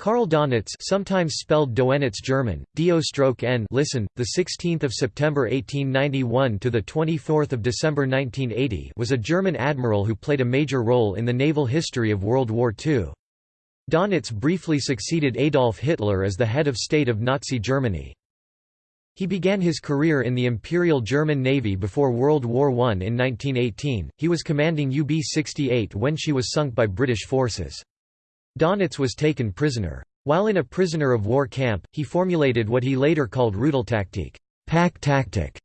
Karl Donitz, sometimes spelled Doenitz German, Do-N listen, the 16th of September 1891 to the 24th of December 1980, was a German admiral who played a major role in the naval history of World War II. Donitz briefly succeeded Adolf Hitler as the head of state of Nazi Germany. He began his career in the Imperial German Navy before World War I in 1918. He was commanding UB-68 when she was sunk by British forces. Donitz was taken prisoner. While in a prisoner of war camp, he formulated what he later called Rudeltaktik pack tactic,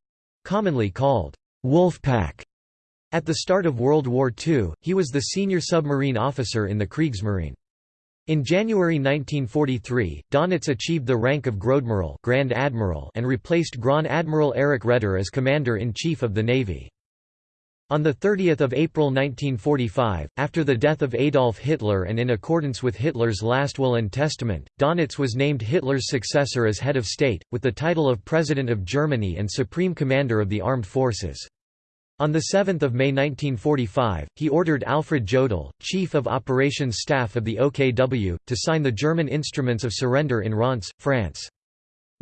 commonly called Wolf Pack. At the start of World War II, he was the senior submarine officer in the Kriegsmarine. In January 1943, Donitz achieved the rank of Großadmiral Grand Admiral and replaced Grand Admiral Erich Raeder as Commander-in-Chief of the Navy. On 30 April 1945, after the death of Adolf Hitler and in accordance with Hitler's last will and testament, Donitz was named Hitler's successor as head of state, with the title of President of Germany and Supreme Commander of the Armed Forces. On 7 May 1945, he ordered Alfred Jodl, Chief of Operations Staff of the OKW, to sign the German instruments of surrender in Reims, France.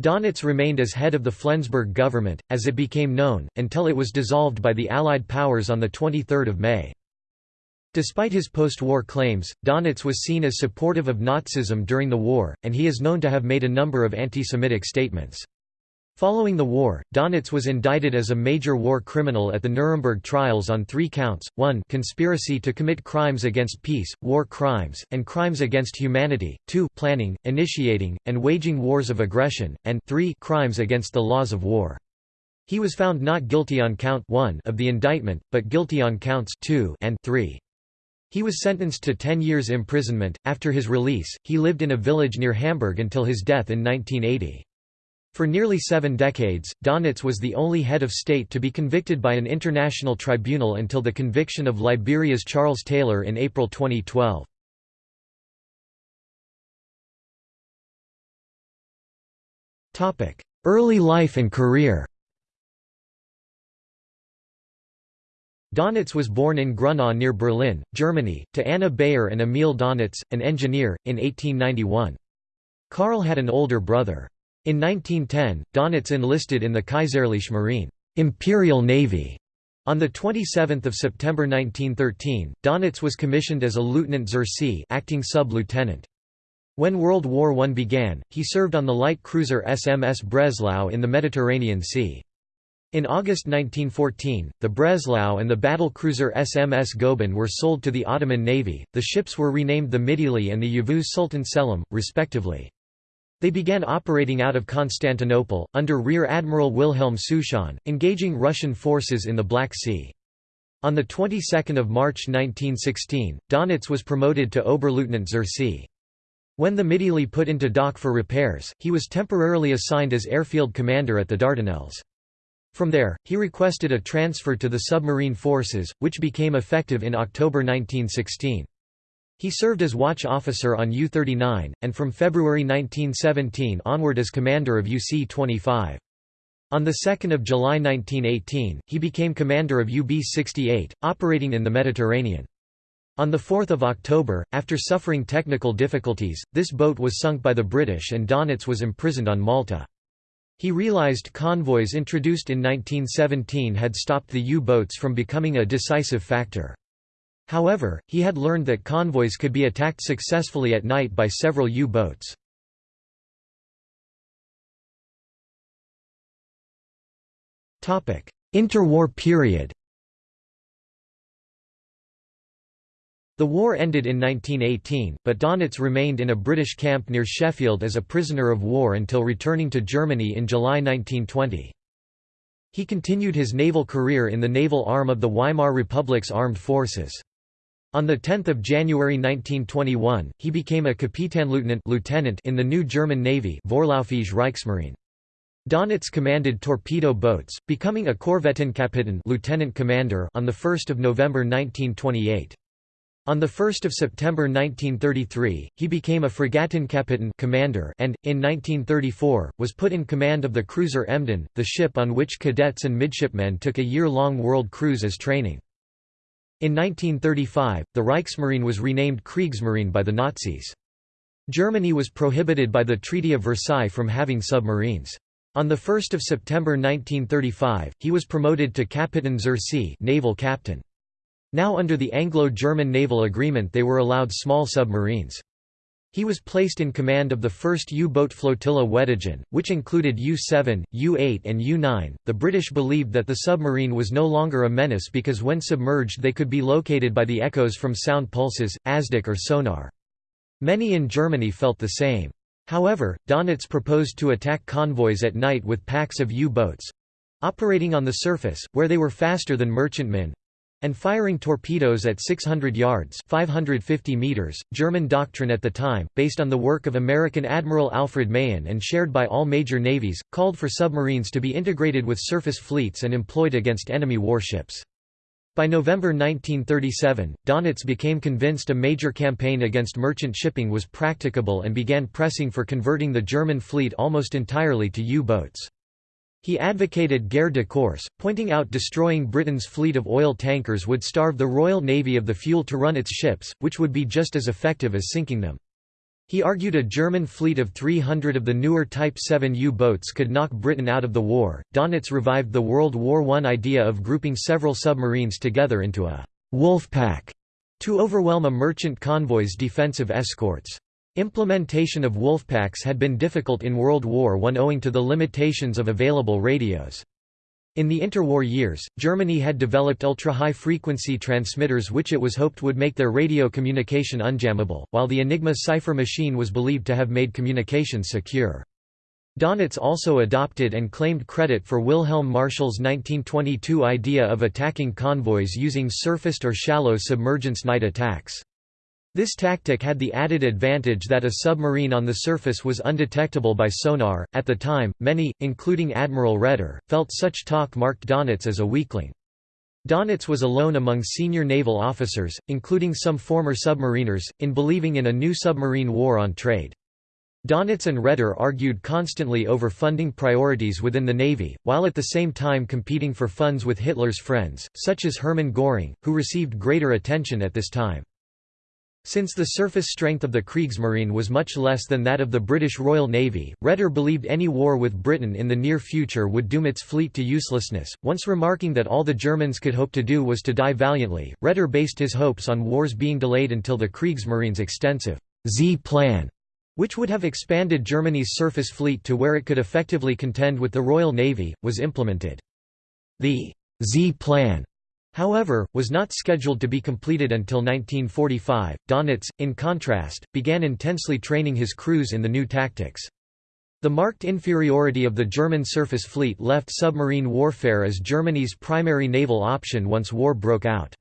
Donitz remained as head of the Flensburg government, as it became known, until it was dissolved by the Allied powers on 23 May. Despite his post-war claims, Donitz was seen as supportive of Nazism during the war, and he is known to have made a number of anti-Semitic statements. Following the war, Donitz was indicted as a major war criminal at the Nuremberg trials on three counts, 1 conspiracy to commit crimes against peace, war crimes, and crimes against humanity, 2 planning, initiating, and waging wars of aggression, and 3 crimes against the laws of war. He was found not guilty on count 1 of the indictment, but guilty on counts 2 and 3. He was sentenced to 10 years imprisonment. After his release, he lived in a village near Hamburg until his death in 1980. For nearly seven decades, Donitz was the only head of state to be convicted by an international tribunal until the conviction of Liberia's Charles Taylor in April 2012. Early life and career Donitz was born in Grunau near Berlin, Germany, to Anna Beyer and Emil Donitz, an engineer, in 1891. Karl had an older brother. In 1910, Donitz enlisted in the Kaiserliche Marine Imperial Navy. On 27 September 1913, Donitz was commissioned as a lieutenant zur See acting sub-lieutenant. When World War I began, he served on the light cruiser SMS Breslau in the Mediterranean Sea. In August 1914, the Breslau and the battle cruiser SMS Goeben were sold to the Ottoman Navy. The ships were renamed the Midili and the Yavuz Sultan Selim, respectively. They began operating out of Constantinople, under Rear Admiral Wilhelm Souchon, engaging Russian forces in the Black Sea. On the 22nd of March 1916, Donitz was promoted to Oberleutnant zur See. When the Midili put into dock for repairs, he was temporarily assigned as airfield commander at the Dardanelles. From there, he requested a transfer to the submarine forces, which became effective in October 1916. He served as watch officer on U-39, and from February 1917 onward as commander of UC-25. On 2 July 1918, he became commander of UB-68, operating in the Mediterranean. On 4 October, after suffering technical difficulties, this boat was sunk by the British and Donitz was imprisoned on Malta. He realized convoys introduced in 1917 had stopped the U-boats from becoming a decisive factor. However, he had learned that convoys could be attacked successfully at night by several U-boats. Interwar period The war ended in 1918, but Donitz remained in a British camp near Sheffield as a prisoner of war until returning to Germany in July 1920. He continued his naval career in the naval arm of the Weimar Republic's armed forces. On 10 January 1921, he became a Kapitanleutnant lieutenant in the new German Navy Vorlaufige Reichsmarine. Donitz commanded torpedo boats, becoming a Korvettenkapitän lieutenant commander on 1 November 1928. On 1 September 1933, he became a Fregattenkapitän commander and, in 1934, was put in command of the cruiser Emden, the ship on which cadets and midshipmen took a year-long world cruise as training. In 1935, the Reichsmarine was renamed Kriegsmarine by the Nazis. Germany was prohibited by the Treaty of Versailles from having submarines. On 1 September 1935, he was promoted to Kapitan zur See naval captain. Now under the Anglo-German naval agreement they were allowed small submarines. He was placed in command of the 1st U-boat flotilla Weddigen, which included U-7, U-8 and U-9. The British believed that the submarine was no longer a menace because when submerged they could be located by the echoes from sound pulses, ASDIC or sonar. Many in Germany felt the same. However, Donitz proposed to attack convoys at night with packs of U-boats—operating on the surface, where they were faster than merchantmen, and firing torpedoes at 600 yards 550 meters. German doctrine at the time, based on the work of American Admiral Alfred Mahan and shared by all major navies, called for submarines to be integrated with surface fleets and employed against enemy warships. By November 1937, Donitz became convinced a major campaign against merchant shipping was practicable and began pressing for converting the German fleet almost entirely to U-boats. He advocated guerre de course, pointing out destroying Britain's fleet of oil tankers would starve the Royal Navy of the fuel to run its ships, which would be just as effective as sinking them. He argued a German fleet of 300 of the newer Type 7 U-boats could knock Britain out of the war. Donitz revived the World War I idea of grouping several submarines together into a wolf pack to overwhelm a merchant convoy's defensive escorts. Implementation of wolfpacks had been difficult in World War I owing to the limitations of available radios. In the interwar years, Germany had developed ultra-high-frequency transmitters which it was hoped would make their radio communication unjammable, while the Enigma cipher machine was believed to have made communication secure. Donitz also adopted and claimed credit for Wilhelm Marschall's 1922 idea of attacking convoys using surfaced or shallow submergence night attacks. This tactic had the added advantage that a submarine on the surface was undetectable by sonar. At the time, many, including Admiral Raeder, felt such talk marked Donitz as a weakling. Donitz was alone among senior naval officers, including some former submariners, in believing in a new submarine war on trade. Donitz and Raeder argued constantly over funding priorities within the Navy, while at the same time competing for funds with Hitler's friends, such as Hermann Göring, who received greater attention at this time. Since the surface strength of the Kriegsmarine was much less than that of the British Royal Navy, Raeder believed any war with Britain in the near future would doom its fleet to uselessness. Once remarking that all the Germans could hope to do was to die valiantly, Raeder based his hopes on wars being delayed until the Kriegsmarine's extensive Z plan, which would have expanded Germany's surface fleet to where it could effectively contend with the Royal Navy, was implemented. The Z plan However, was not scheduled to be completed until 1945. Donitz, in contrast, began intensely training his crews in the new tactics. The marked inferiority of the German surface fleet left submarine warfare as Germany's primary naval option once war broke out.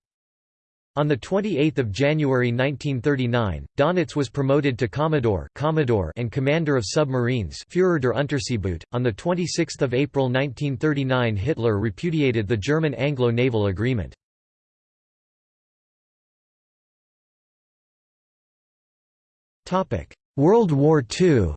On 28 January 1939, Donitz was promoted to Commodore, Commodore and Commander of Submarines Führer der Unterseeboot. On 26 April 1939 Hitler repudiated the German Anglo-Naval Agreement. World War II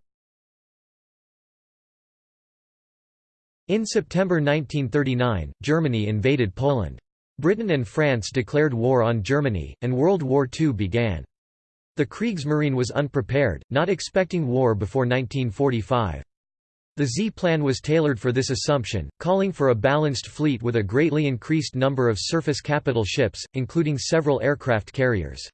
In September 1939, Germany invaded Poland. Britain and France declared war on Germany, and World War II began. The Kriegsmarine was unprepared, not expecting war before 1945. The Z plan was tailored for this assumption, calling for a balanced fleet with a greatly increased number of surface capital ships, including several aircraft carriers.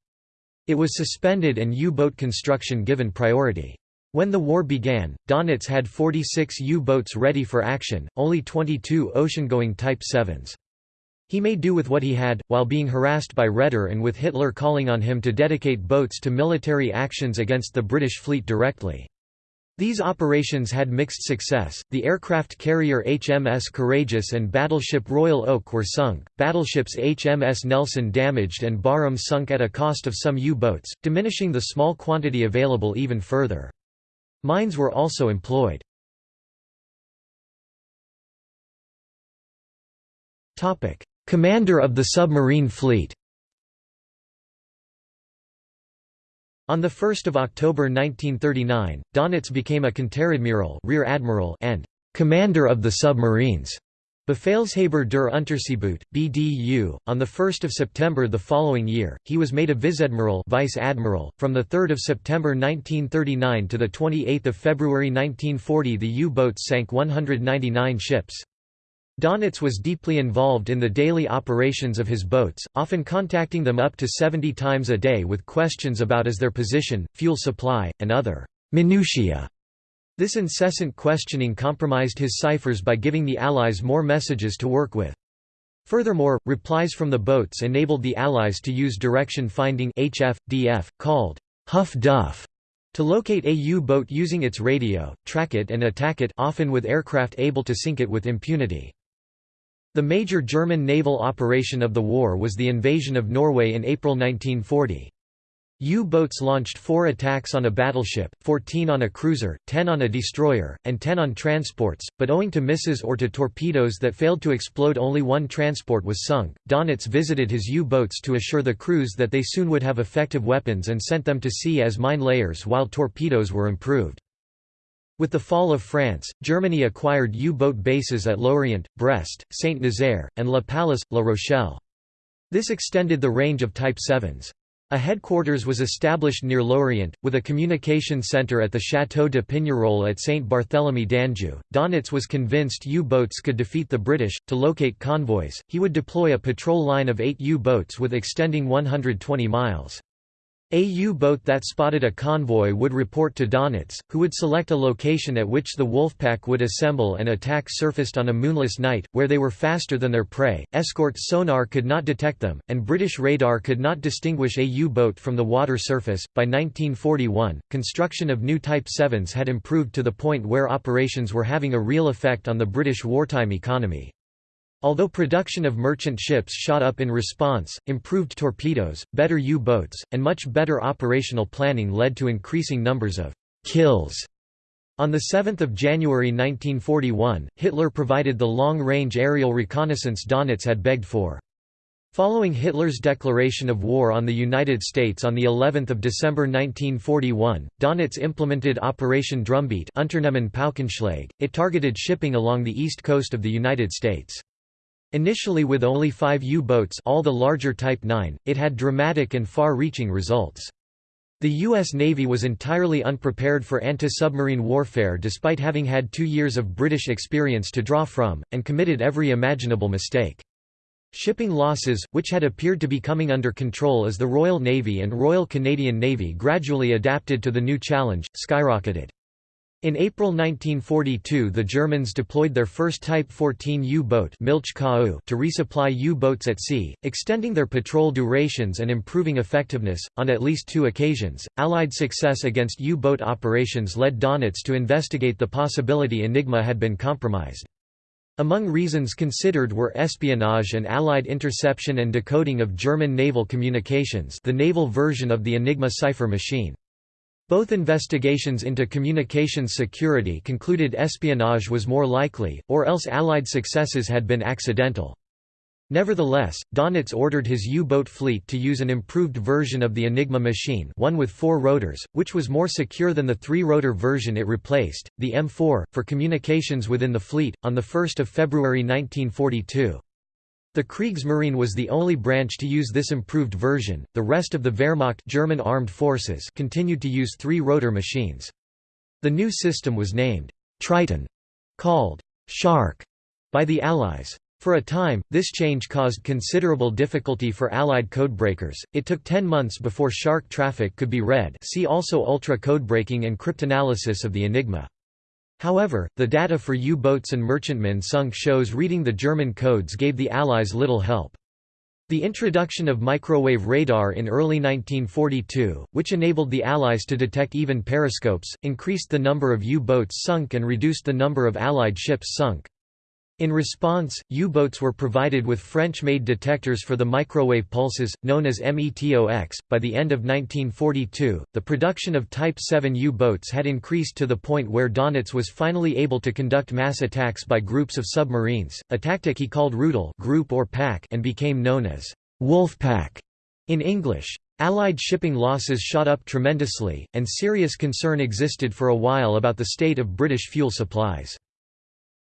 It was suspended and U-boat construction given priority. When the war began, Donitz had 46 U-boats ready for action, only 22 ocean-going Type 7s. He made do with what he had, while being harassed by Raeder and with Hitler calling on him to dedicate boats to military actions against the British fleet directly. These operations had mixed success. The aircraft carrier HMS Courageous and battleship Royal Oak were sunk, battleships HMS Nelson damaged, and Barham sunk at a cost of some U boats, diminishing the small quantity available even further. Mines were also employed. Commander of the submarine fleet On 1 October 1939, Donitz became a Konteradmiral rear admiral and «commander of the submarines». Befehlshaber der Unterseeboot (BDU). On 1 September the following year, he was made a vice-admiral (vice admiral). From the 3rd September 1939 to the 28th February 1940, the U-boats sank 199 ships. Donitz was deeply involved in the daily operations of his boats, often contacting them up to 70 times a day with questions about as their position, fuel supply, and other minutiae this incessant questioning compromised his ciphers by giving the Allies more messages to work with. Furthermore, replies from the boats enabled the Allies to use direction finding HF, DF, called Huff Duff, to locate a U-boat using its radio, track it and attack it often with aircraft able to sink it with impunity. The major German naval operation of the war was the invasion of Norway in April 1940. U-boats launched four attacks on a battleship, 14 on a cruiser, 10 on a destroyer, and 10 on transports, but owing to misses or to torpedoes that failed to explode only one transport was sunk. Donitz visited his U-boats to assure the crews that they soon would have effective weapons and sent them to sea as mine layers while torpedoes were improved. With the fall of France, Germany acquired U-boat bases at Lorient, Brest, Saint-Nazaire, and La Pallice, La Rochelle. This extended the range of Type 7s. A headquarters was established near Lorient, with a communication centre at the Château de Pignerol at St. Barthélemy d'Anjou. Donitz was convinced U boats could defeat the British. To locate convoys, he would deploy a patrol line of eight U boats with extending 120 miles. A U-boat that spotted a convoy would report to Donitz, who would select a location at which the Wolfpack would assemble and attack surfaced on a moonless night, where they were faster than their prey, escort sonar could not detect them, and British radar could not distinguish a U-boat from the water surface. By 1941, construction of new Type 7s had improved to the point where operations were having a real effect on the British wartime economy. Although production of merchant ships shot up in response, improved torpedoes, better U-boats, and much better operational planning led to increasing numbers of «kills». On 7 January 1941, Hitler provided the long-range aerial reconnaissance Donitz had begged for. Following Hitler's declaration of war on the United States on the 11th of December 1941, Donitz implemented Operation Drumbeat It targeted shipping along the east coast of the United States. Initially with only five U-boats all the larger Type 9, it had dramatic and far-reaching results. The U.S. Navy was entirely unprepared for anti-submarine warfare despite having had two years of British experience to draw from, and committed every imaginable mistake. Shipping losses, which had appeared to be coming under control as the Royal Navy and Royal Canadian Navy gradually adapted to the new challenge, skyrocketed. In April 1942 the Germans deployed their first Type 14 U-boat to resupply U-boats at sea, extending their patrol durations and improving effectiveness. On at least two occasions, Allied success against U-boat operations led Donitz to investigate the possibility Enigma had been compromised. Among reasons considered were espionage and Allied interception and decoding of German naval communications the naval version of the Enigma cipher machine. Both investigations into communications security concluded espionage was more likely, or else Allied successes had been accidental. Nevertheless, Donitz ordered his U-boat fleet to use an improved version of the Enigma machine one with four rotors, which was more secure than the three-rotor version it replaced, the M4, for communications within the fleet, on 1 February 1942. The Kriegsmarine was the only branch to use this improved version, the rest of the Wehrmacht German armed forces continued to use three-rotor machines. The new system was named Triton, called Shark by the Allies. For a time, this change caused considerable difficulty for Allied codebreakers. It took 10 months before Shark traffic could be read. See also ultra codebreaking and cryptanalysis of the Enigma. However, the data for U-boats and merchantmen sunk shows reading the German codes gave the Allies little help. The introduction of microwave radar in early 1942, which enabled the Allies to detect even periscopes, increased the number of U-boats sunk and reduced the number of Allied ships sunk. In response, U-boats were provided with French-made detectors for the microwave pulses, known as METOX. By the end of 1942, the production of Type 7 U-boats had increased to the point where Donitz was finally able to conduct mass attacks by groups of submarines, a tactic he called Rudel group or pack and became known as Wolfpack in English. Allied shipping losses shot up tremendously, and serious concern existed for a while about the state of British fuel supplies.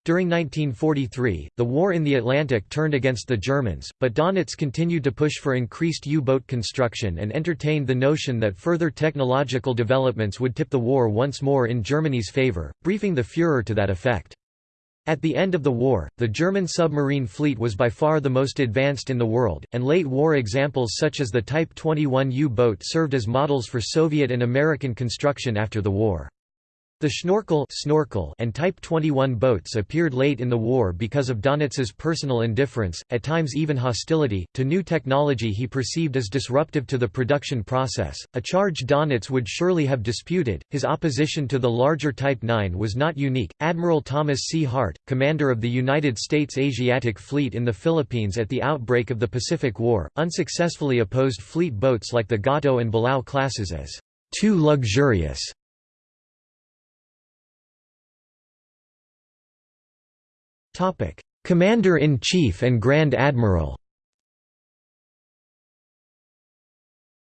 During 1943, the war in the Atlantic turned against the Germans, but Donitz continued to push for increased U-boat construction and entertained the notion that further technological developments would tip the war once more in Germany's favor, briefing the Führer to that effect. At the end of the war, the German submarine fleet was by far the most advanced in the world, and late war examples such as the Type 21 U-boat served as models for Soviet and American construction after the war. The Schnorkel, snorkel and Type 21 boats appeared late in the war because of Donitz's personal indifference, at times even hostility, to new technology he perceived as disruptive to the production process, a charge Donitz would surely have disputed. His opposition to the larger Type 9 was not unique. Admiral Thomas C. Hart, commander of the United States Asiatic Fleet in the Philippines at the outbreak of the Pacific War, unsuccessfully opposed fleet boats like the Gato and Balao classes as too luxurious Commander-in-Chief and Grand Admiral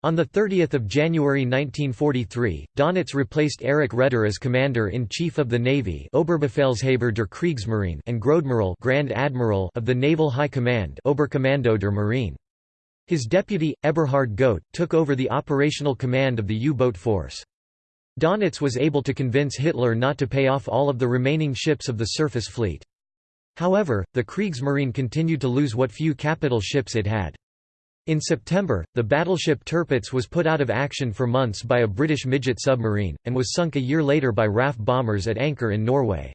On 30 January 1943, Donitz replaced Erich Raeder as Commander-in-Chief of the Navy Oberbefehlshaber der Kriegsmarine and Großadmiral Grand Admiral of the Naval High Command Oberkommando der Marine. His deputy, Eberhard Godt, took over the operational command of the U-boat force. Donitz was able to convince Hitler not to pay off all of the remaining ships of the surface fleet. However, the Kriegsmarine continued to lose what few capital ships it had. In September, the battleship Tirpitz was put out of action for months by a British midget submarine, and was sunk a year later by RAF bombers at anchor in Norway.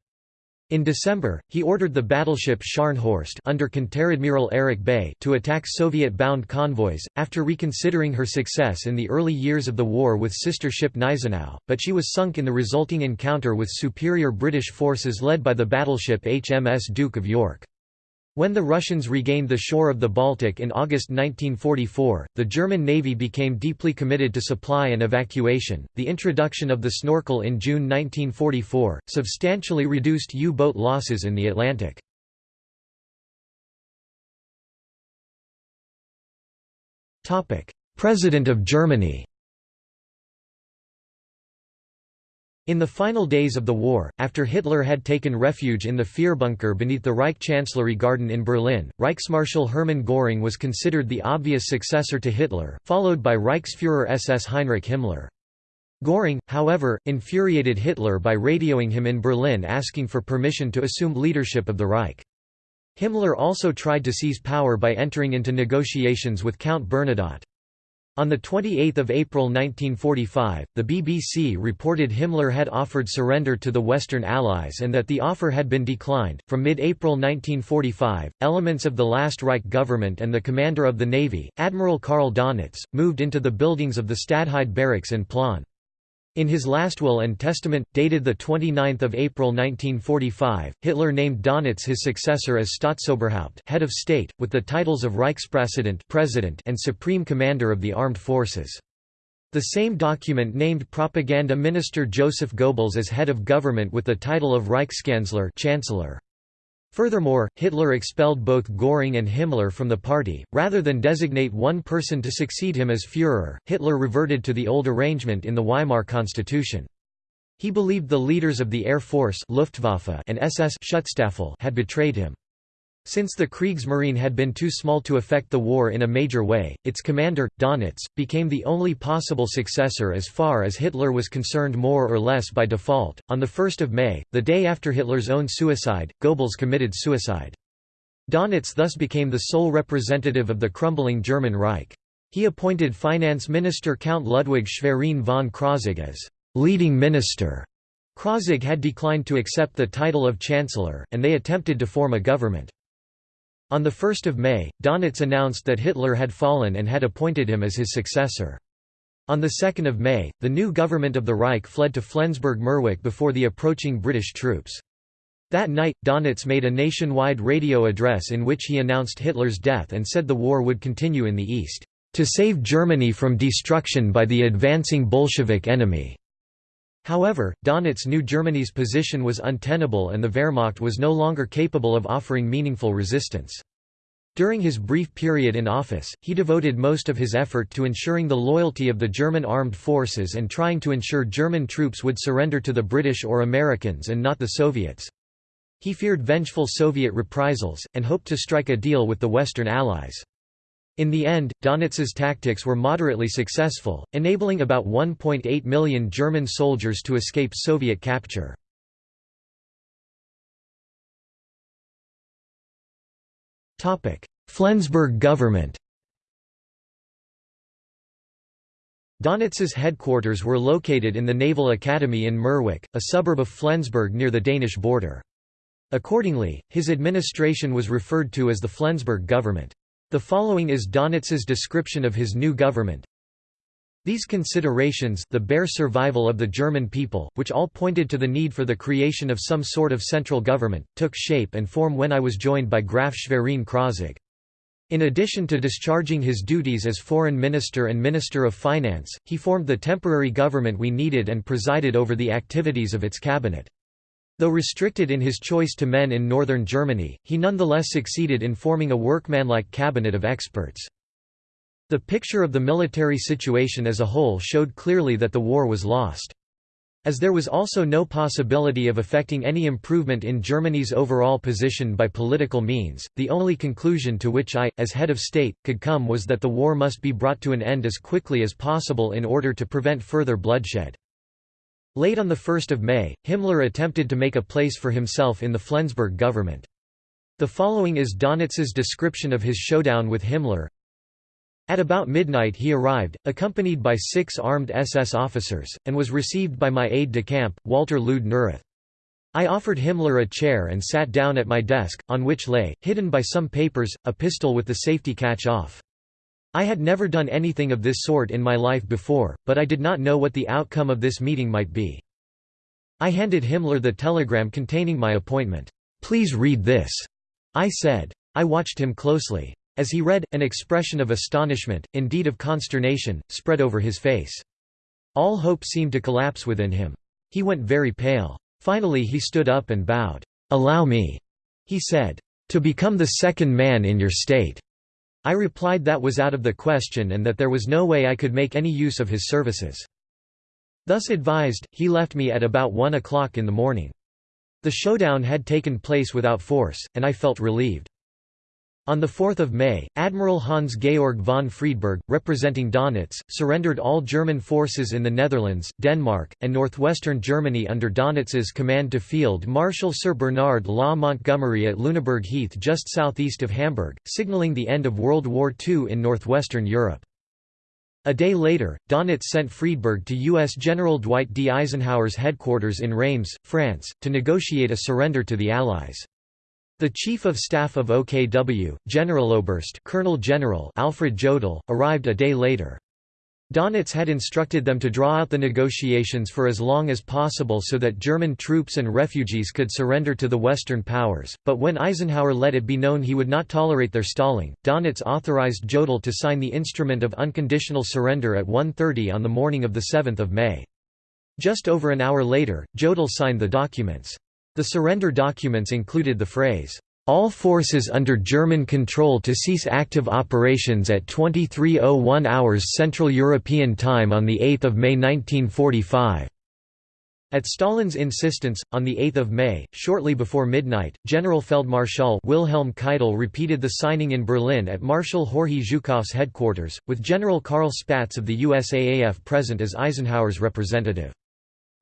In December, he ordered the battleship Scharnhorst under Konteradmiral Erich Bey to attack Soviet-bound convoys, after reconsidering her success in the early years of the war with sister ship Gneisenau, but she was sunk in the resulting encounter with superior British forces led by the battleship HMS Duke of York. When the Russians regained the shore of the Baltic in August 1944, the German Navy became deeply committed to supply and evacuation. The introduction of the snorkel in June 1944 substantially reduced U boat losses in the Atlantic. President of Germany In the final days of the war, after Hitler had taken refuge in the Führerbunker beneath the Reich Chancellery Garden in Berlin, Reichsmarschall Hermann Göring was considered the obvious successor to Hitler, followed by Reichsführer SS Heinrich Himmler. Göring, however, infuriated Hitler by radioing him in Berlin asking for permission to assume leadership of the Reich. Himmler also tried to seize power by entering into negotiations with Count Bernadotte. On 28 April 1945, the BBC reported Himmler had offered surrender to the Western Allies and that the offer had been declined. From mid April 1945, elements of the last Reich government and the commander of the Navy, Admiral Karl Donitz, moved into the buildings of the Stadtheide barracks in Plön. In his last will and testament, dated 29 April 1945, Hitler named Donitz his successor as Staatsoberhaupt head of state, with the titles of Reichspräsident President and Supreme Commander of the Armed Forces. The same document named Propaganda Minister Joseph Goebbels as head of government with the title of Reichskanzler Chancellor. Furthermore, Hitler expelled both Göring and Himmler from the party. Rather than designate one person to succeed him as Führer, Hitler reverted to the old arrangement in the Weimar Constitution. He believed the leaders of the Air Force Luftwaffe and SS Schutzstaffel had betrayed him. Since the Kriegsmarine had been too small to affect the war in a major way, its commander, Donitz, became the only possible successor as far as Hitler was concerned more or less by default. On 1 May, the day after Hitler's own suicide, Goebbels committed suicide. Donitz thus became the sole representative of the crumbling German Reich. He appointed finance minister Count Ludwig Schwerin von Krosigk as leading minister. Krosigk had declined to accept the title of chancellor, and they attempted to form a government. On 1 May, Donitz announced that Hitler had fallen and had appointed him as his successor. On 2 May, the new government of the Reich fled to Flensburg-Mürwik before the approaching British troops. That night, Donitz made a nationwide radio address in which he announced Hitler's death and said the war would continue in the East, "...to save Germany from destruction by the advancing Bolshevik enemy." However, Donitz knew Germany's position was untenable and the Wehrmacht was no longer capable of offering meaningful resistance. During his brief period in office, he devoted most of his effort to ensuring the loyalty of the German armed forces and trying to ensure German troops would surrender to the British or Americans and not the Soviets. He feared vengeful Soviet reprisals, and hoped to strike a deal with the Western Allies. In the end, Donitz's tactics were moderately successful, enabling about 1.8 million German soldiers to escape Soviet capture. Flensburg government Donitz's headquarters were located in the Naval Academy in Mürwik, a suburb of Flensburg near the Danish border. Accordingly, his administration was referred to as the Flensburg government. The following is Donitz's description of his new government. These considerations the bare survival of the German people, which all pointed to the need for the creation of some sort of central government, took shape and form when I was joined by Graf Schwerin Krosigk. In addition to discharging his duties as foreign minister and minister of finance, he formed the temporary government we needed and presided over the activities of its cabinet. Though restricted in his choice to men in northern Germany, he nonetheless succeeded in forming a workmanlike cabinet of experts. The picture of the military situation as a whole showed clearly that the war was lost. As there was also no possibility of effecting any improvement in Germany's overall position by political means, the only conclusion to which I, as head of state, could come was that the war must be brought to an end as quickly as possible in order to prevent further bloodshed. Late on 1 May, Himmler attempted to make a place for himself in the Flensburg government. The following is Donitz's description of his showdown with Himmler. At about midnight he arrived, accompanied by six armed SS officers, and was received by my aide-de-camp, Walter Lüdde-Neurath. I offered Himmler a chair and sat down at my desk, on which lay, hidden by some papers, a pistol with the safety catch off. I had never done anything of this sort in my life before, but I did not know what the outcome of this meeting might be. I handed Himmler the telegram containing my appointment. "'Please read this,' I said. I watched him closely. As he read, an expression of astonishment, indeed of consternation, spread over his face. All hope seemed to collapse within him. He went very pale. Finally he stood up and bowed. "'Allow me,' he said, "'to become the second man in your state.' I replied that was out of the question and that there was no way I could make any use of his services. Thus advised, he left me at about 1 o'clock in the morning. The showdown had taken place without force, and I felt relieved. On 4 May, Admiral Hans-Georg von Friedeburg, representing Donitz, surrendered all German forces in the Netherlands, Denmark, and northwestern Germany under Donitz's command to Field Marshal Sir Bernard Law Montgomery at Lüneburg Heath just southeast of Hamburg, signaling the end of World War II in northwestern Europe. A day later, Donitz sent Friedeburg to U.S. General Dwight D. Eisenhower's headquarters in Reims, France, to negotiate a surrender to the Allies. The Chief of Staff of OKW, Generaloberst Colonel General Alfred Jodl, arrived a day later. Donitz had instructed them to draw out the negotiations for as long as possible so that German troops and refugees could surrender to the Western powers, but when Eisenhower let it be known he would not tolerate their stalling, Donitz authorized Jodl to sign the instrument of unconditional surrender at 1.30 on the morning of 7 May. Just over an hour later, Jodl signed the documents. The surrender documents included the phrase, "...all forces under German control to cease active operations at 23.01 hours Central European Time on 8 May 1945." At Stalin's insistence, on 8 May, shortly before midnight, Generalfeldmarschall Wilhelm Keitel repeated the signing in Berlin at Marshal Georgy Zhukov's headquarters, with General Carl Spaatz of the USAAF present as Eisenhower's representative.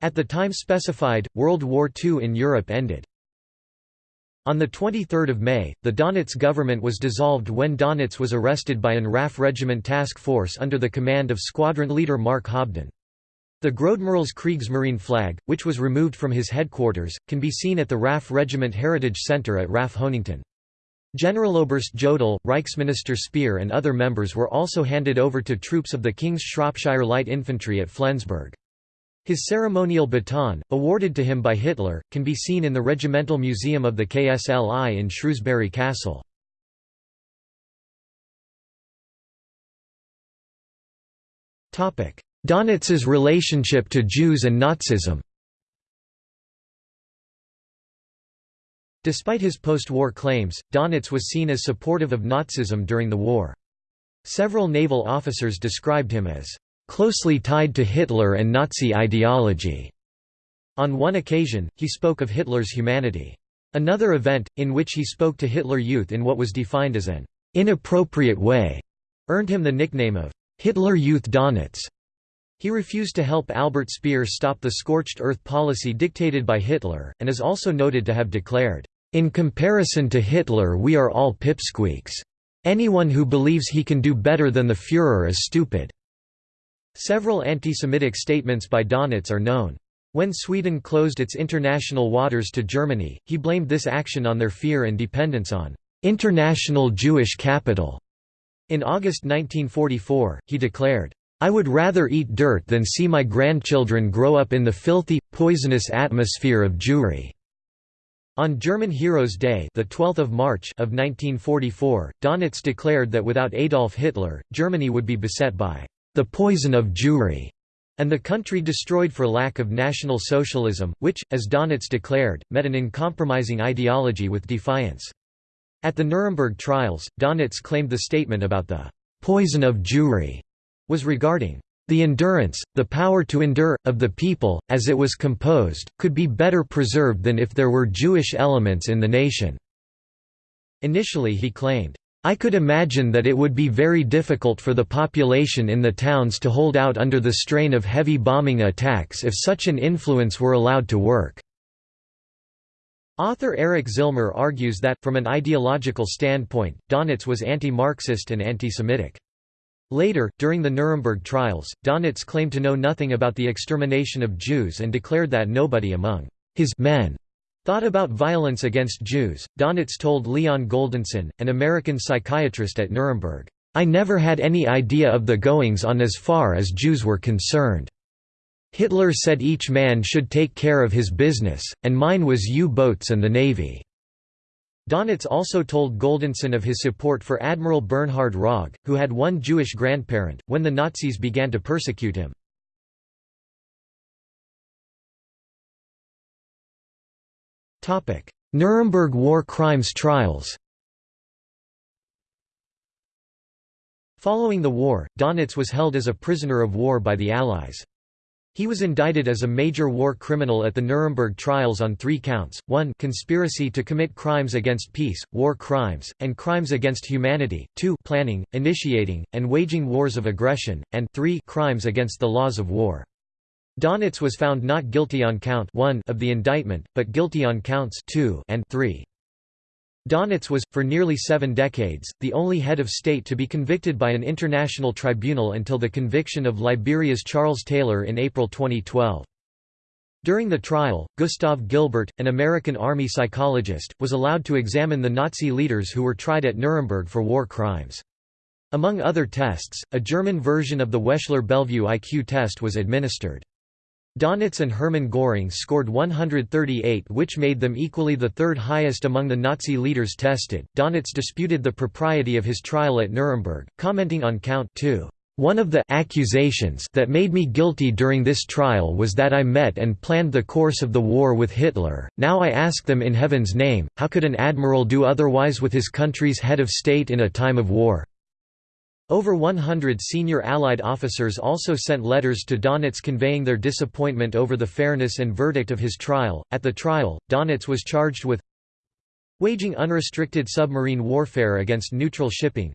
At the time specified, World War II in Europe ended. On 23 May, the Donitz government was dissolved when Donitz was arrested by an RAF Regiment Task Force under the command of squadron leader Mark Hobden. The Großadmiral's Kriegsmarine flag, which was removed from his headquarters, can be seen at the RAF Regiment Heritage Centre at RAF Honington. Generaloberst Jodl, Reichsminister Speer and other members were also handed over to troops of the King's Shropshire Light Infantry at Flensburg. His ceremonial baton, awarded to him by Hitler, can be seen in the Regimental Museum of the KSLI in Shrewsbury Castle. Donitz's relationship to Jews and Nazism Despite his post-war claims, Donitz was seen as supportive of Nazism during the war. Several naval officers described him as closely tied to Hitler and Nazi ideology. On one occasion, he spoke of Hitler's humanity. Another event, in which he spoke to Hitler Youth in what was defined as an inappropriate way, earned him the nickname of Hitler Youth Donitz. He refused to help Albert Speer stop the scorched earth policy dictated by Hitler, and is also noted to have declared, "...in comparison to Hitler we are all pipsqueaks. Anyone who believes he can do better than the Führer is stupid." Several anti-Semitic statements by Donitz are known. When Sweden closed its international waters to Germany, he blamed this action on their fear and dependence on international Jewish capital. In August 1944, he declared, I would rather eat dirt than see my grandchildren grow up in the filthy, poisonous atmosphere of Jewry. On German Heroes Day, the 12th of March of 1944, Donitz declared that without Adolf Hitler, Germany would be beset by the poison of Jewry and the country destroyed for lack of national socialism, which, as Donitz declared, met an uncompromising ideology with defiance. At the Nuremberg trials, Donitz claimed the statement about the poison of Jewry was regarding the endurance, the power to endure, of the people, as it was composed, could be better preserved than if there were Jewish elements in the nation." Initially he claimed, I could imagine that it would be very difficult for the population in the towns to hold out under the strain of heavy bombing attacks if such an influence were allowed to work. Author Eric Zillmer argues that, from an ideological standpoint, Donitz was anti-Marxist and anti-Semitic. Later, during the Nuremberg trials, Donitz claimed to know nothing about the extermination of Jews and declared that nobody among his men thought about violence against Jews. Donitz told Leon Goldensohn, an American psychiatrist at Nuremberg, I never had any idea of the goings on as far as Jews were concerned. Hitler said each man should take care of his business, and mine was U-boats and the Navy. Donitz also told Goldensohn of his support for Admiral Bernhard Rogge, who had one Jewish grandparent, when the Nazis began to persecute him. Nuremberg war crimes trials Following the war, Donitz was held as a prisoner of war by the Allies. He was indicted as a major war criminal at the Nuremberg trials on three counts, 1 conspiracy to commit crimes against peace, war crimes, and crimes against humanity, 2 planning, initiating, and waging wars of aggression, and 3 crimes against the laws of war. Donitz was found not guilty on count 1 of the indictment, but guilty on counts 2 and 3. Donitz was, for nearly seven decades, the only head of state to be convicted by an international tribunal until the conviction of Liberia's Charles Taylor in April 2012. During the trial, Gustav Gilbert, an American army psychologist, was allowed to examine the Nazi leaders who were tried at Nuremberg for war crimes. Among other tests, a German version of the Wechsler-Bellevue IQ test was administered. Donitz and Hermann Göring scored 138 which made them equally the third highest among the Nazi leaders tested. Donitz disputed the propriety of his trial at Nuremberg, commenting on count 2. One of the accusations that made me guilty during this trial was that I met and planned the course of the war with Hitler. Now I ask them in heaven's name, how could an admiral do otherwise with his country's head of state in a time of war? Over 100 senior Allied officers also sent letters to Donitz conveying their disappointment over the fairness and verdict of his trial. At the trial, Donitz was charged with waging unrestricted submarine warfare against neutral shipping,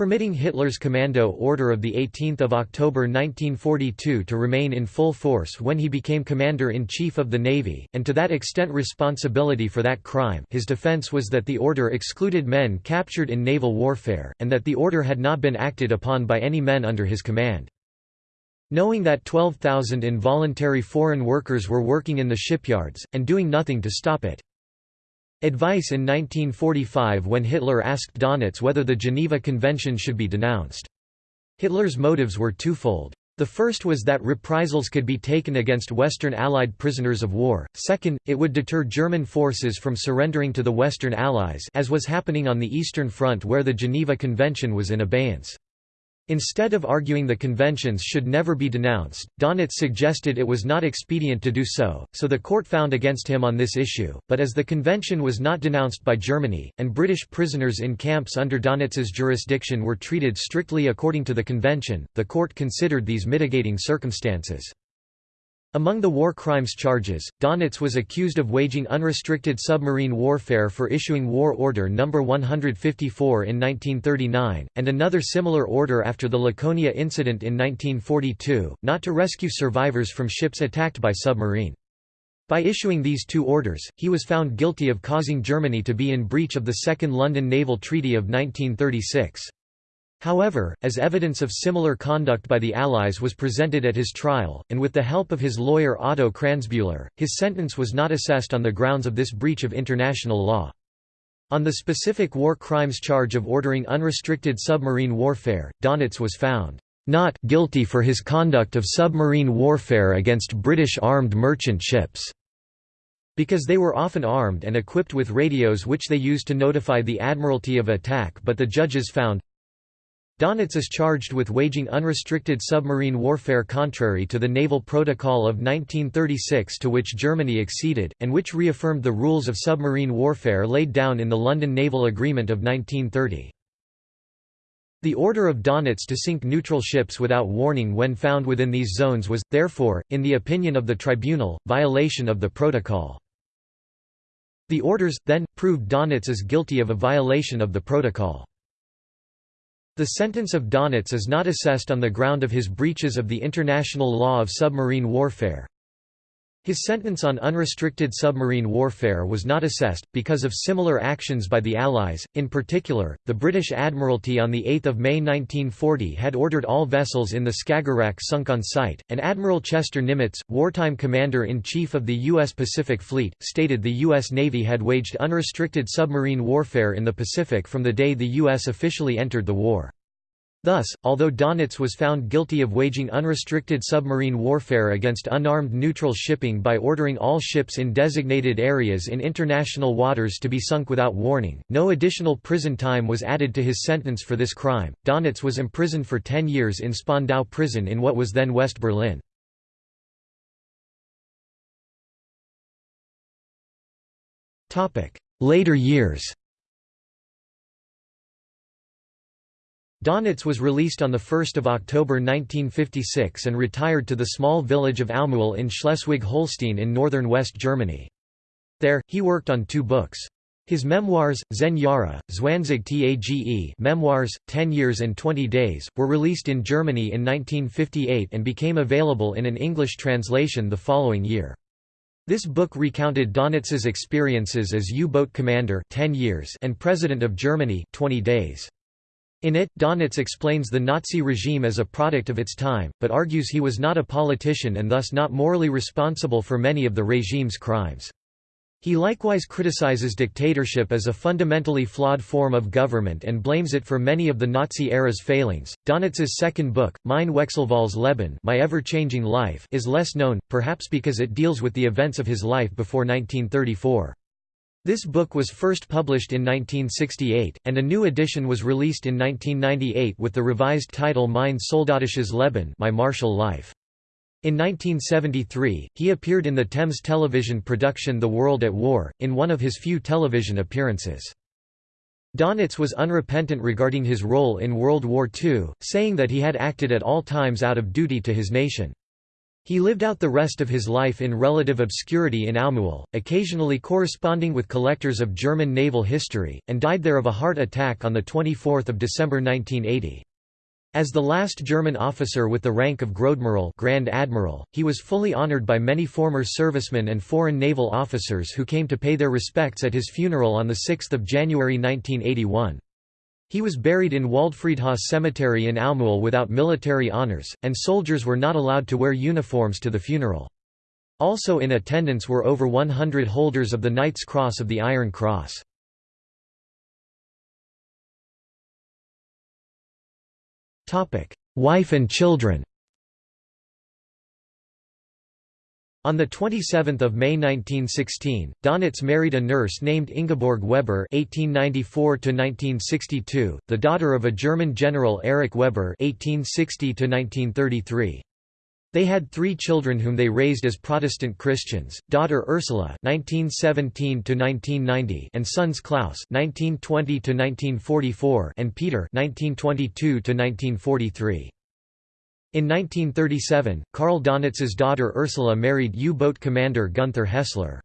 permitting Hitler's Commando Order of 18 October 1942 to remain in full force when he became Commander-in-Chief of the Navy, and to that extent responsibility for that crime his defense was that the order excluded men captured in naval warfare, and that the order had not been acted upon by any men under his command. Knowing that 12,000 involuntary foreign workers were working in the shipyards, and doing nothing to stop it. Advice in 1945 when Hitler asked Donitz whether the Geneva Convention should be denounced. Hitler's motives were twofold. The first was that reprisals could be taken against Western Allied prisoners of war, second, it would deter German forces from surrendering to the Western Allies as was happening on the Eastern Front where the Geneva Convention was in abeyance. Instead of arguing the conventions should never be denounced, Donitz suggested it was not expedient to do so, so the court found against him on this issue, but as the convention was not denounced by Germany, and British prisoners in camps under Donitz's jurisdiction were treated strictly according to the convention, the court considered these mitigating circumstances. Among the war crimes charges, Donitz was accused of waging unrestricted submarine warfare for issuing War Order No. 154 in 1939, and another similar order after the Laconia incident in 1942, not to rescue survivors from ships attacked by submarine. By issuing these two orders, he was found guilty of causing Germany to be in breach of the Second London Naval Treaty of 1936. However, as evidence of similar conduct by the Allies was presented at his trial, and with the help of his lawyer Otto Kranzbühler, his sentence was not assessed on the grounds of this breach of international law. On the specific war crimes charge of ordering unrestricted submarine warfare, Donitz was found not guilty for his conduct of submarine warfare against British armed merchant ships, because they were often armed and equipped with radios which they used to notify the Admiralty of attack but the judges found Donitz is charged with waging unrestricted submarine warfare contrary to the Naval Protocol of 1936 to which Germany acceded, and which reaffirmed the rules of submarine warfare laid down in the London Naval Agreement of 1930. The order of Donitz to sink neutral ships without warning when found within these zones was, therefore, in the opinion of the tribunal, violation of the protocol. The orders, then, proved Donitz as guilty of a violation of the protocol. The sentence of Donitz is not assessed on the ground of his breaches of the international law of submarine warfare. His sentence on unrestricted submarine warfare was not assessed, because of similar actions by the Allies, in particular, the British Admiralty on 8 May 1940 had ordered all vessels in the Skagerrak sunk on sight, and Admiral Chester Nimitz, wartime commander-in-chief of the U.S. Pacific Fleet, stated the U.S. Navy had waged unrestricted submarine warfare in the Pacific from the day the U.S. officially entered the war. Thus, although Donitz was found guilty of waging unrestricted submarine warfare against unarmed neutral shipping by ordering all ships in designated areas in international waters to be sunk without warning, no additional prison time was added to his sentence for this crime. Donitz was imprisoned for 10 years in Spandau prison in what was then West Berlin. Later years Donitz was released on 1 October 1956 and retired to the small village of Aumühle in Schleswig-Holstein in northern West Germany. There, he worked on two books. His memoirs, Zehn Jahre, Zwanzig Tage Memoirs, 10 Years and 20 Days, were released in Germany in 1958 and became available in an English translation the following year. This book recounted Donitz's experiences as U-boat commander 10 years and President of Germany 20 days. In it, Donitz explains the Nazi regime as a product of its time, but argues he was not a politician and thus not morally responsible for many of the regime's crimes. He likewise criticizes dictatorship as a fundamentally flawed form of government and blames it for many of the Nazi era's failings. Donitz's second book, Mein Wechselvolles Leben, My Ever-Changing Life, is less known, perhaps because it deals with the events of his life before 1934. This book was first published in 1968, and a new edition was released in 1998 with the revised title Mein Soldatisches Leben My Martial Life. In 1973, he appeared in the Thames television production The World at War, in one of his few television appearances. Donitz was unrepentant regarding his role in World War II, saying that he had acted at all times out of duty to his nation. He lived out the rest of his life in relative obscurity in Aumühle, occasionally corresponding with collectors of German naval history, and died there of a heart attack on 24 December 1980. As the last German officer with the rank of Großadmiral Grand Admiral, he was fully honored by many former servicemen and foreign naval officers who came to pay their respects at his funeral on 6 January 1981. He was buried in Waldfriedhof Cemetery in Aumühle without military honors, and soldiers were not allowed to wear uniforms to the funeral. Also in attendance were over 100 holders of the Knight's Cross of the Iron Cross. Wife and children On 27 May 1916, Donitz married a nurse named Ingeborg Weber (1894–1962), the daughter of a German general Erich Weber (1860–1933). They had three children whom they raised as Protestant Christians: daughter Ursula (1917–1990) and sons Klaus (1920–1944) and Peter (1922–1943). In 1937, Karl Donitz's daughter Ursula married U-boat commander Gunther Hessler.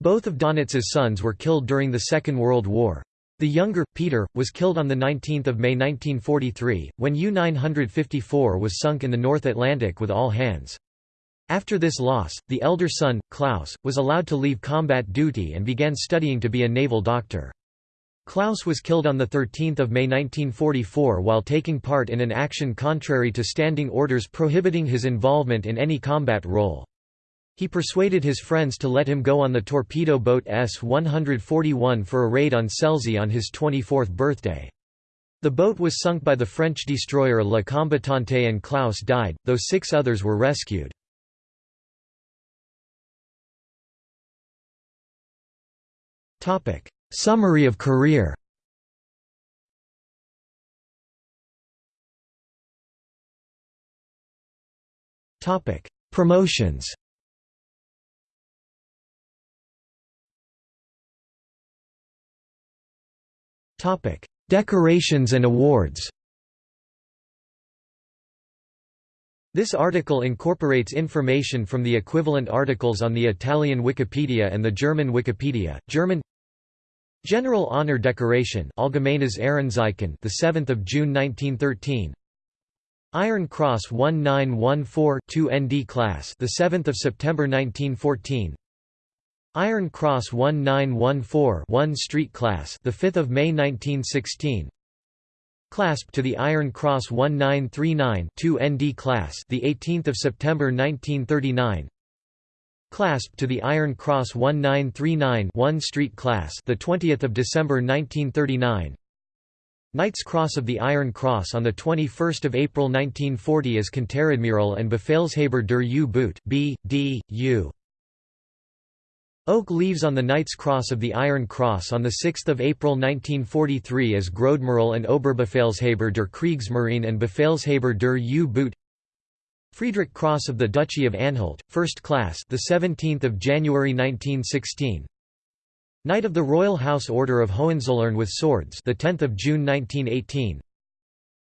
Both of Donitz's sons were killed during the Second World War. The younger, Peter, was killed on 19 May 1943, when U-954 was sunk in the North Atlantic with all hands. After this loss, the elder son, Klaus, was allowed to leave combat duty and began studying to be a naval doctor. Klaus was killed on 13 May 1944 while taking part in an action contrary to standing orders prohibiting his involvement in any combat role. He persuaded his friends to let him go on the torpedo boat S-141 for a raid on Selsey on his 24th birthday. The boat was sunk by the French destroyer La Combattante and Klaus died, though six others were rescued. Summary of career Promotions Decorations and awards This article incorporates information from the equivalent articles on the Italian Wikipedia and the German Wikipedia. German General Honor Decoration Allgemeines Ehrenzeichen the 7th of June 1913 Iron Cross 1914 ND class the 7th of September 1914 Iron Cross 1914 1 Street class the 5th of May 1916 Clasp to the Iron Cross 1939 2 ND class the 18th of September 1939 Clasp to the Iron Cross 1939 1 Street Class the 20th of December 1939 Knight's Cross of the Iron Cross on the 21st of April 1940 as Konteradmiral and Befehlshaber der U-Boot B D U. Oak leaves on the Knight's Cross of the Iron Cross on 6 April 1943 as Großadmiral and Oberbefehlshaber der Kriegsmarine and Befehlshaber der U-Boot Friedrich Cross of the Duchy of Anhalt, First Class, the 17th of January 1916. Knight of the Royal House Order of Hohenzollern with Swords, the 10th of June 1918.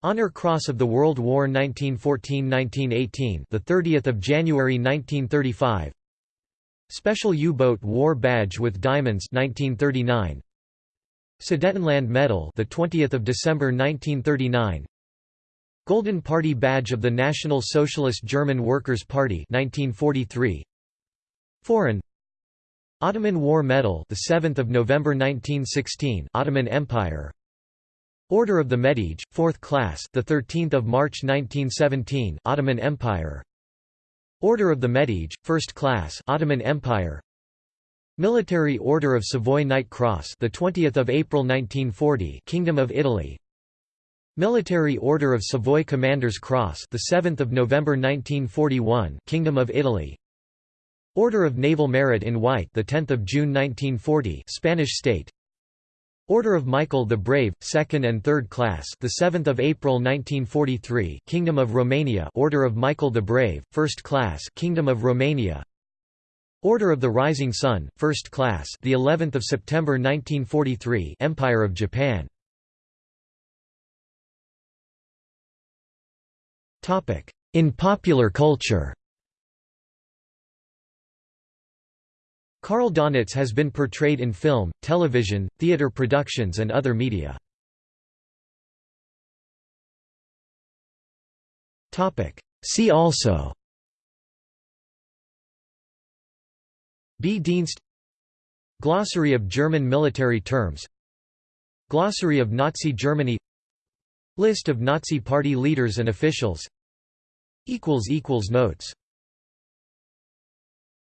Honor Cross of the World War 1914-1918, the 30th of January 1935. Special U-boat War Badge with Diamonds 1939. Sudetenland Medal, the 20th of December 1939. Golden Party Badge of the National Socialist German Workers' Party 1943 Foreign. Ottoman War Medal the 7th of November 1916 Ottoman Empire. Order of the Medjidie 4th class the 13th of March 1917 Ottoman Empire. Order of the Medjidie 1st class Ottoman Empire. Military Order of Savoy Knight Cross the 20th of April 1940 Kingdom of Italy Military Order of Savoy Commander's Cross, the 7th of November 1941, Kingdom of Italy. Order of Naval Merit in White, the 10th of June 1940, Spanish State. Order of Michael the Brave, 2nd and 3rd class, the 7th of April 1943, Kingdom of Romania. Order of Michael the Brave, 1st class, Kingdom of Romania. Order of the Rising Sun, 1st class, the 11th of September 1943, Empire of Japan. In popular culture. Karl Donitz has been portrayed in film, television, theater productions and other media. See also. B-Dienst Glossary of German military terms. Glossary of Nazi Germany. List of Nazi Party leaders and officials Notes